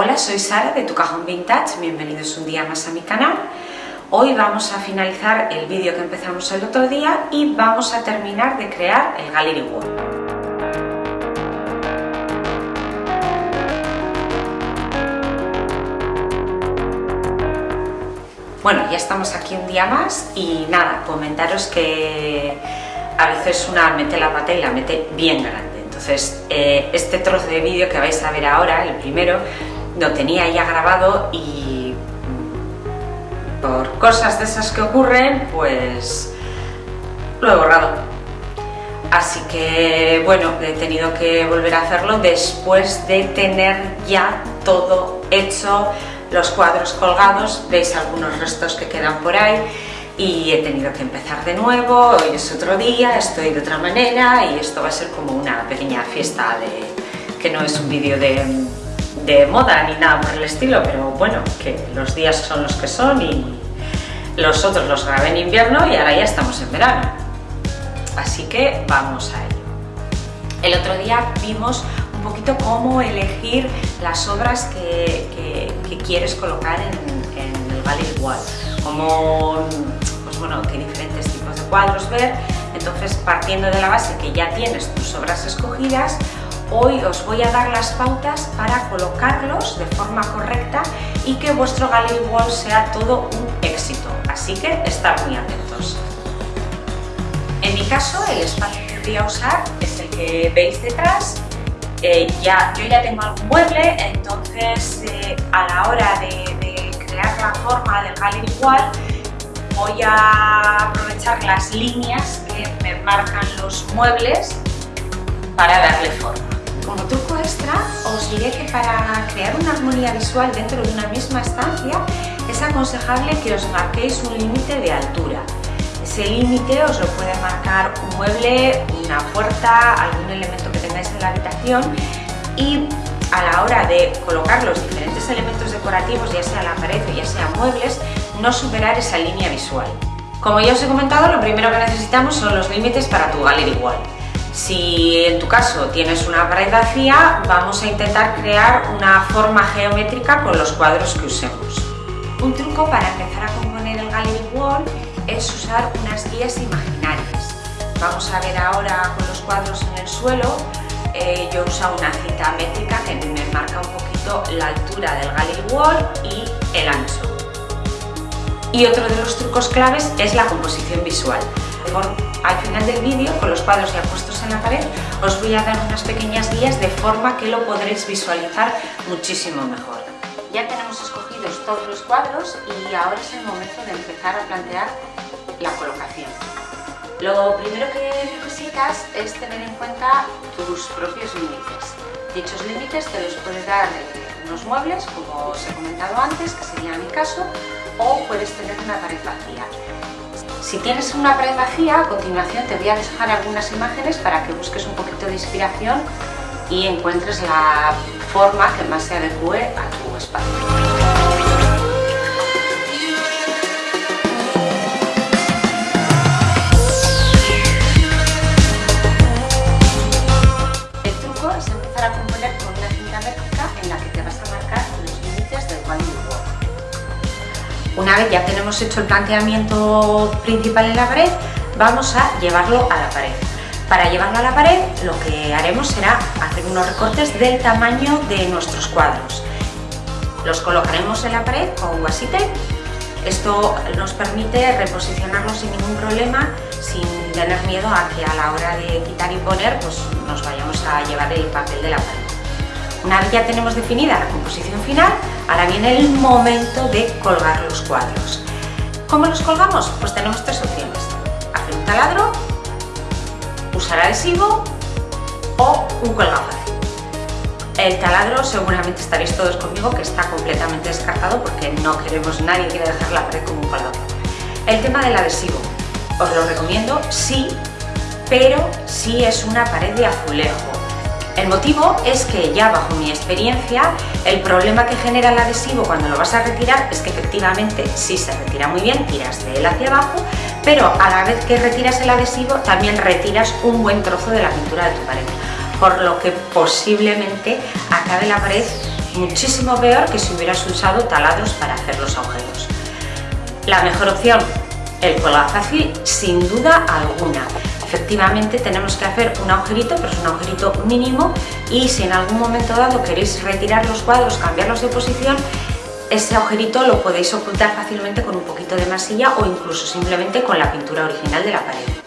Hola, soy Sara de Tu Cajón Vintage, bienvenidos un día más a mi canal. Hoy vamos a finalizar el vídeo que empezamos el otro día y vamos a terminar de crear el Gallery Wall. Bueno, ya estamos aquí un día más y nada, comentaros que a veces una mete la pata y la mete bien grande. Entonces, eh, este trozo de vídeo que vais a ver ahora, el primero, lo tenía ya grabado y por cosas de esas que ocurren, pues lo he borrado. Así que, bueno, he tenido que volver a hacerlo después de tener ya todo hecho, los cuadros colgados, veis algunos restos que quedan por ahí y he tenido que empezar de nuevo, hoy es otro día, estoy de otra manera y esto va a ser como una pequeña fiesta de que no es un vídeo de de moda ni nada por el estilo, pero bueno, que los días son los que son y los otros los grabé en invierno y ahora ya estamos en verano. Así que vamos a ello. El otro día vimos un poquito cómo elegir las obras que, quieres colocar en, el gallery wall, como, pues bueno, qué diferentes tipos de cuadros ver, entonces partiendo de la base que ya tienes tus obras escogidas, Hoy os voy a dar las pautas para colocarlos de forma correcta y que vuestro gallery wall sea todo un éxito, así que estad muy atentos. En mi caso, el espacio que voy a usar es el que veis detrás. Eh, ya, yo ya tengo algún mueble, entonces eh, a la hora de, de crear la forma del gallery wall voy a aprovechar las líneas que me marcan los muebles para darle forma. Como truco extra, os diré que para crear una armonía visual dentro de una misma estancia es aconsejable que os marquéis un límite de altura. Ese límite os lo puede marcar un mueble, una puerta, algún elemento que tengáis en la habitación y a la hora de colocar los diferentes elementos decorativos, ya sea la pared o ya sea muebles, no superar esa línea visual. Como ya os he comentado, lo primero que necesitamos son los límites para tu gallery wall. Si en tu caso tienes una pared vacía, vamos a intentar crear una forma geométrica con los cuadros que usemos. Un truco para empezar a componer el gallery wall es usar unas guías imaginarias. Vamos a ver ahora con los cuadros en el suelo, eh, yo uso una cita métrica que me marca un poquito la altura del gallery wall y el ancho. Y otro de los trucos claves es la composición visual. Al final del vídeo, con los cuadros ya puestos en la pared, os voy a dar unas pequeñas guías de forma que lo podréis visualizar muchísimo mejor. Ya tenemos escogidos todos los cuadros y ahora es el momento de empezar a plantear la colocación. Lo primero que necesitas es tener en cuenta tus propios límites. Dichos límites te los puedes dar unos muebles, como os he comentado antes, que sería mi caso, o puedes tener una pared vacía. Si tienes una pared vacía, a continuación te voy a dejar algunas imágenes para que busques un poquito de inspiración y encuentres la forma que más se adecue a tu espacio. Una vez ya tenemos hecho el planteamiento principal en la pared, vamos a llevarlo a la pared. Para llevarlo a la pared lo que haremos será hacer unos recortes del tamaño de nuestros cuadros. Los colocaremos en la pared con tape. Esto nos permite reposicionarlos sin ningún problema, sin tener miedo a que a la hora de quitar y poner pues nos vayamos a llevar el papel de la pared. Una vez ya tenemos definida la composición final, ahora viene el momento de colgar los cuadros. ¿Cómo los colgamos? Pues tenemos tres opciones. Hacer un taladro, usar adhesivo o un colgafácil. El taladro seguramente estaréis todos conmigo que está completamente descartado porque no queremos, nadie quiere dejar la pared como un colgado. El tema del adhesivo, os lo recomiendo sí, pero si es una pared de azulejo el motivo es que ya bajo mi experiencia el problema que genera el adhesivo cuando lo vas a retirar es que efectivamente sí se retira muy bien, tiras de él hacia abajo, pero a la vez que retiras el adhesivo también retiras un buen trozo de la pintura de tu pared, por lo que posiblemente acabe la pared muchísimo peor que si hubieras usado taladros para hacer los agujeros. La mejor opción, el cuelga fácil, sin duda alguna efectivamente tenemos que hacer un agujerito, pero es un agujerito mínimo y si en algún momento dado queréis retirar los cuadros, cambiarlos de posición, ese agujerito lo podéis ocultar fácilmente con un poquito de masilla o incluso simplemente con la pintura original de la pared.